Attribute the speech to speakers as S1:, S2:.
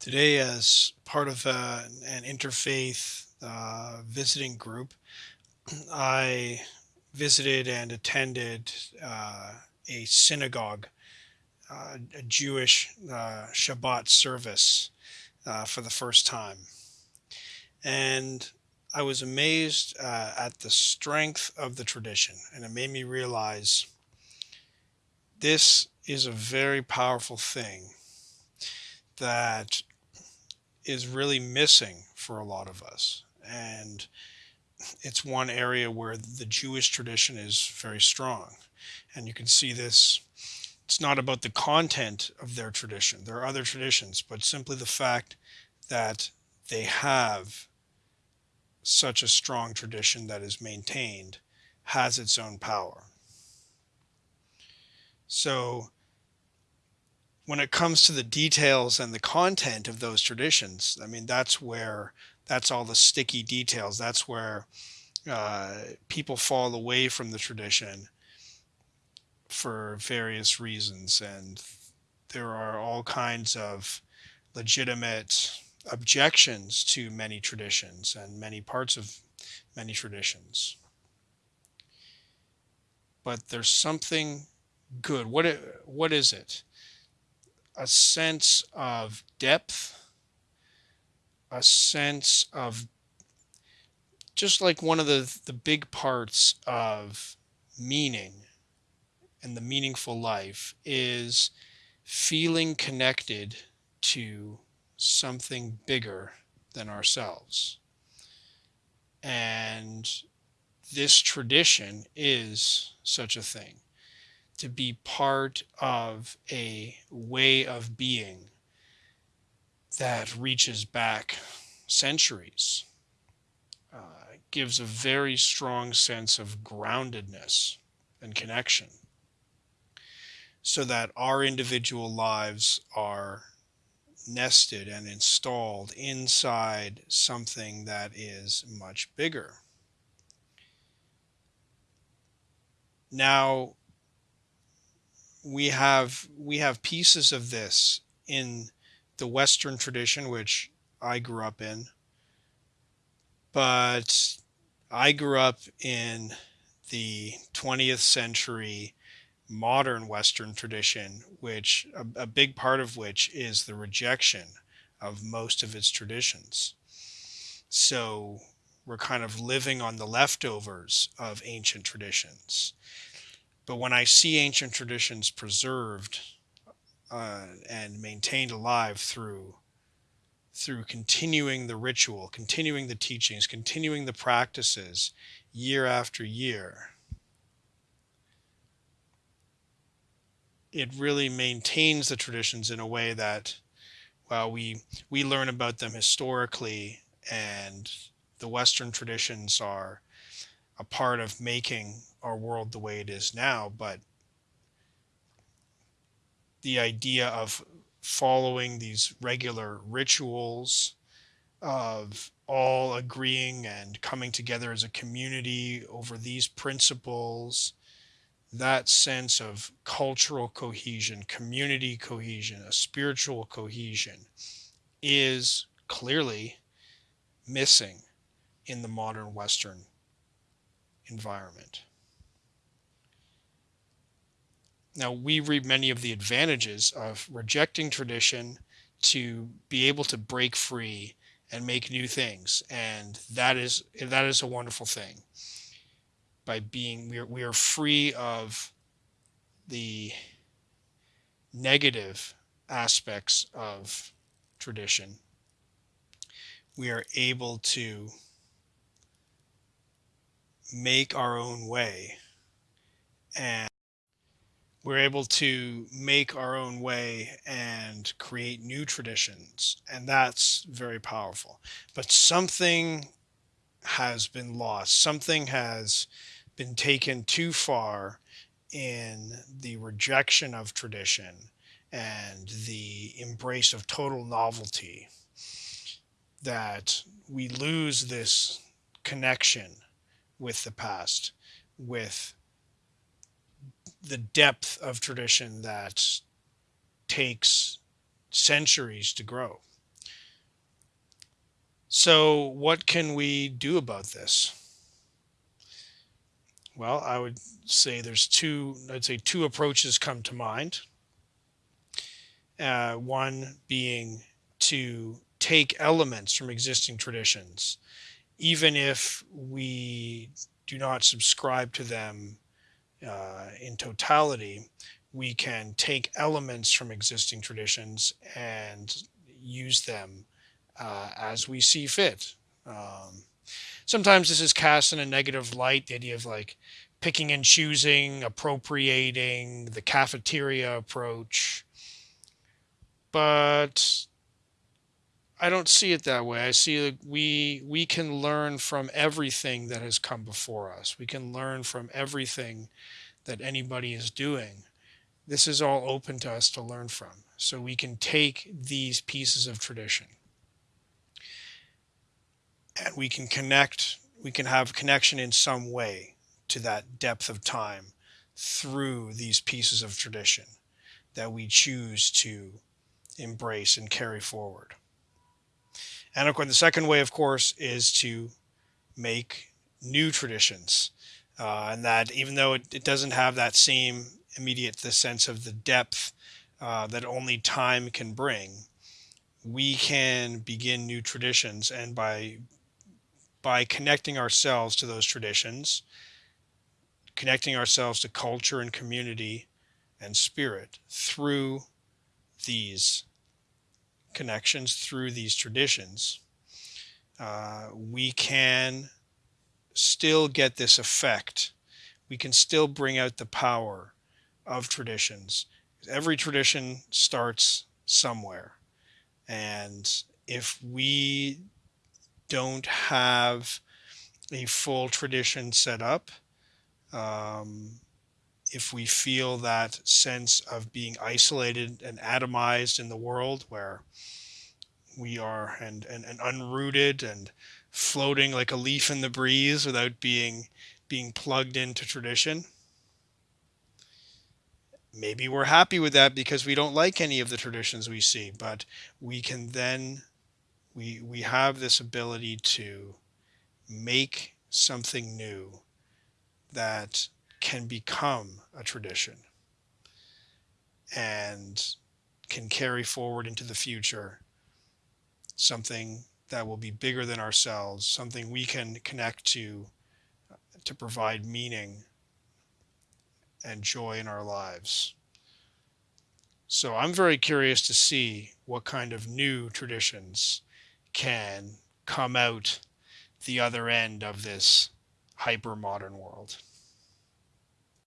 S1: Today, as part of uh, an interfaith uh, visiting group, I visited and attended uh, a synagogue, uh, a Jewish uh, Shabbat service for the first time. And I was amazed at the strength of the tradition, and it made me realize this is a very powerful thing that is really missing for a lot of us. And it's one area where the Jewish tradition is very strong. And you can see this. It's not about the content of their tradition. There are other traditions, but simply the fact that they have such a strong tradition that is maintained has its own power. So when it comes to the details and the content of those traditions, I mean, that's where that's all the sticky details. That's where uh, people fall away from the tradition for various reasons. And there are all kinds of legitimate objections to many traditions and many parts of many traditions. But there's something good. What, what is it? A sense of depth, a sense of just like one of the, the big parts of meaning and the meaningful life is feeling connected to something bigger than ourselves. And this tradition is such a thing to be part of a way of being that reaches back centuries. Uh, gives a very strong sense of groundedness and connection so that our individual lives are nested and installed inside something that is much bigger. Now, we have we have pieces of this in the Western tradition, which I grew up in, but I grew up in the 20th century modern Western tradition, which a, a, big part of which is the rejection of most of its traditions. So we're kind of living on the leftovers of ancient traditions. But when I see ancient traditions preserved uh, and maintained alive through through continuing the ritual, continuing the teachings, continuing the practices year after year, it really maintains the traditions in a way that, while we we learn about them historically, and the Western traditions are a part of making our world the way it is now, but the idea of following these regular rituals of all agreeing and coming together as a community over these principles, that sense of cultural cohesion, community cohesion, a spiritual cohesion is clearly missing in the modern Western environment. Now, we reap many of the advantages of rejecting tradition to be able to break free and make new things. And that is, that is a wonderful thing. By being, we are, we are free of the negative aspects of tradition. We are able to make our own way. And we're able to make our own way and create new traditions. And that's very powerful. But something has been lost. Something has been taken too far in the rejection of tradition and the embrace of total novelty that we lose this connection with the past, with the depth of tradition that takes centuries to grow. So, what can we do about this? Well, I would say there's two, I'd say two approaches come to mind. Uh, one being to take elements from existing traditions, even if we do not subscribe to them uh, in totality, we can take elements from existing traditions and use them uh, as we see fit. Um, sometimes this is cast in a negative light, the idea of like picking and choosing, appropriating, the cafeteria approach. But I don't see it that way. I see that we we can learn from everything that has come before us. We can learn from everything that anybody is doing. This is all open to us to learn from. So we can take these pieces of tradition and we can connect, we can have connection in some way to that depth of time through these pieces of tradition that we choose to embrace and carry forward. And of course, the second way, of course, is to make new traditions. Uh, and that even though it, it, doesn't have that same immediate the sense of the depth uh, that only time can bring, we can begin new traditions. And by by connecting ourselves to those traditions, connecting ourselves to culture and community and spirit through these connections, through these traditions, uh, we can still get this effect. We can still bring out the power of traditions. Every tradition starts somewhere. And if we don't have a full tradition set up, um, if we feel that sense of being isolated and atomized in the world where we are and, and, and unrooted and floating like a leaf in the breeze without being being plugged into tradition maybe we're happy with that because we don't like any of the traditions we see. But we can then we we have this ability to make something new that can become a tradition and can carry forward into the future something that will be bigger than ourselves, something we can connect to to provide meaning and joy in our lives. So I'm very curious to see what kind of new traditions can come out the other end of this hyper modern world.